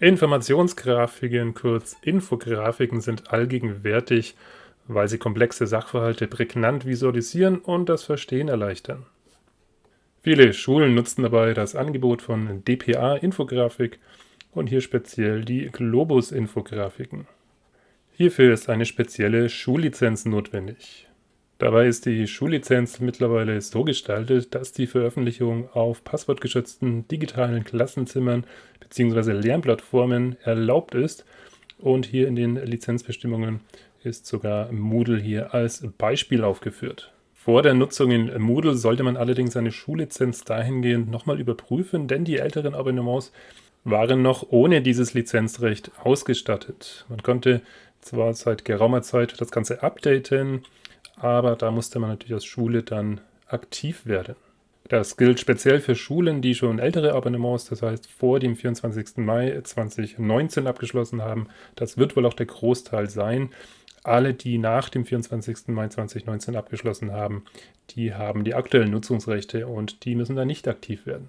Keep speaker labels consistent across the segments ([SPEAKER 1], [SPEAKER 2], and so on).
[SPEAKER 1] Informationsgrafiken, kurz Infografiken, sind allgegenwärtig, weil sie komplexe Sachverhalte prägnant visualisieren und das Verstehen erleichtern. Viele Schulen nutzen dabei das Angebot von DPA-Infografik und hier speziell die Globus-Infografiken. Hierfür ist eine spezielle Schullizenz notwendig. Dabei ist die Schullizenz mittlerweile so gestaltet, dass die Veröffentlichung auf passwortgeschützten digitalen Klassenzimmern bzw. Lernplattformen erlaubt ist und hier in den Lizenzbestimmungen ist sogar Moodle hier als Beispiel aufgeführt. Vor der Nutzung in Moodle sollte man allerdings eine Schullizenz dahingehend nochmal überprüfen, denn die älteren Abonnements waren noch ohne dieses Lizenzrecht ausgestattet. Man konnte zwar seit geraumer Zeit das Ganze updaten, aber da musste man natürlich als Schule dann aktiv werden. Das gilt speziell für Schulen, die schon ältere Abonnements, das heißt vor dem 24. Mai 2019 abgeschlossen haben. Das wird wohl auch der Großteil sein. Alle, die nach dem 24. Mai 2019 abgeschlossen haben, die haben die aktuellen Nutzungsrechte und die müssen dann nicht aktiv werden.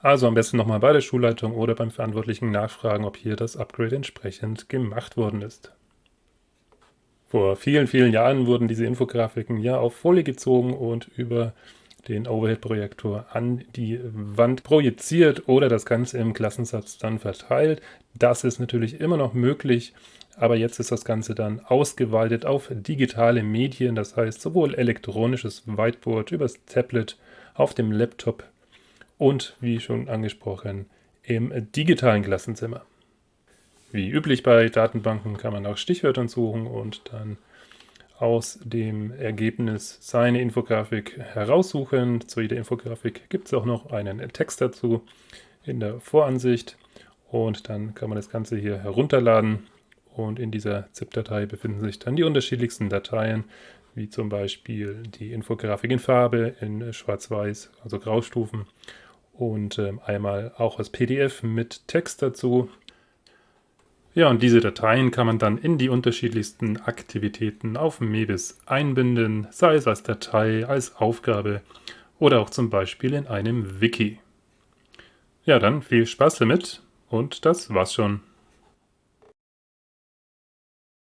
[SPEAKER 1] Also am besten nochmal bei der Schulleitung oder beim Verantwortlichen nachfragen, ob hier das Upgrade entsprechend gemacht worden ist. Vor vielen, vielen Jahren wurden diese Infografiken ja auf Folie gezogen und über den Overhead-Projektor an die Wand projiziert oder das Ganze im Klassensatz dann verteilt. Das ist natürlich immer noch möglich, aber jetzt ist das Ganze dann ausgeweitet auf digitale Medien, das heißt sowohl elektronisches Whiteboard übers Tablet, auf dem Laptop und, wie schon angesprochen, im digitalen Klassenzimmer. Wie üblich bei Datenbanken kann man nach Stichwörtern suchen und dann aus dem Ergebnis seine Infografik heraussuchen. Zu jeder Infografik gibt es auch noch einen Text dazu in der Voransicht. Und dann kann man das Ganze hier herunterladen. Und in dieser ZIP-Datei befinden sich dann die unterschiedlichsten Dateien, wie zum Beispiel die Infografik in Farbe, in Schwarz-Weiß, also Graustufen. Und äh, einmal auch als PDF mit Text dazu ja, und diese Dateien kann man dann in die unterschiedlichsten Aktivitäten auf Mebis einbinden, sei es als Datei, als Aufgabe oder auch zum Beispiel in einem Wiki. Ja, dann viel Spaß damit und das war's schon.